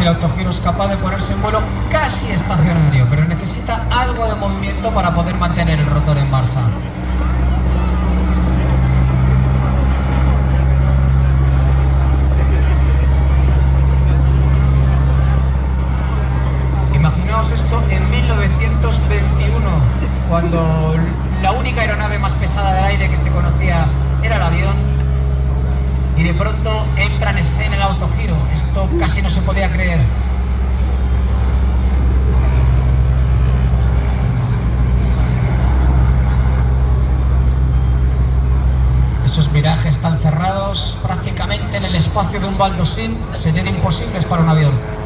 el autogiro es capaz de ponerse en vuelo casi estacionario, pero necesita algo de movimiento para poder mantener el rotor en marcha. Casi no se podía creer. Esos virajes tan cerrados prácticamente en el espacio de un baldosín serían imposibles para un avión.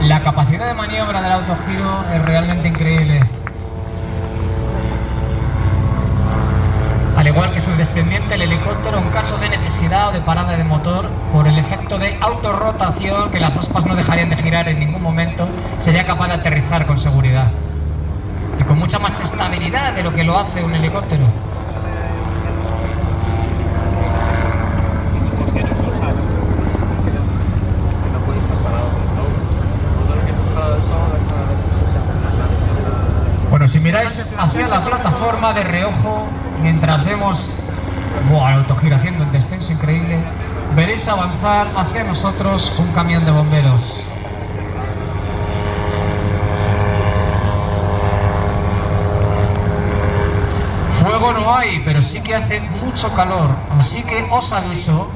La capacidad de maniobra del autogiro es realmente increíble. Al igual que su descendiente, el helicóptero, en caso de necesidad o de parada de motor, por el efecto de autorrotación, que las aspas no dejarían de girar en ningún momento, sería capaz de aterrizar con seguridad. Y con mucha más estabilidad de lo que lo hace un helicóptero. Bueno, si miráis hacia la plataforma de reojo, mientras vemos buah, el autogiro haciendo un descenso increíble, veréis avanzar hacia nosotros un camión de bomberos. Fuego no hay, pero sí que hace mucho calor, así que os aviso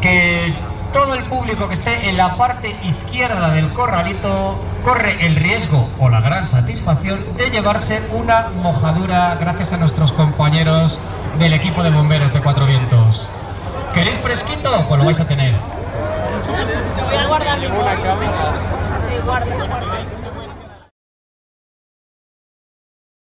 que todo el público que esté en la parte izquierda del corralito corre el riesgo o la gran satisfacción de llevarse una mojadura gracias a nuestros compañeros del equipo de bomberos de Cuatro Vientos. ¿Queréis fresquito? Pues lo vais a tener. Voy a guardar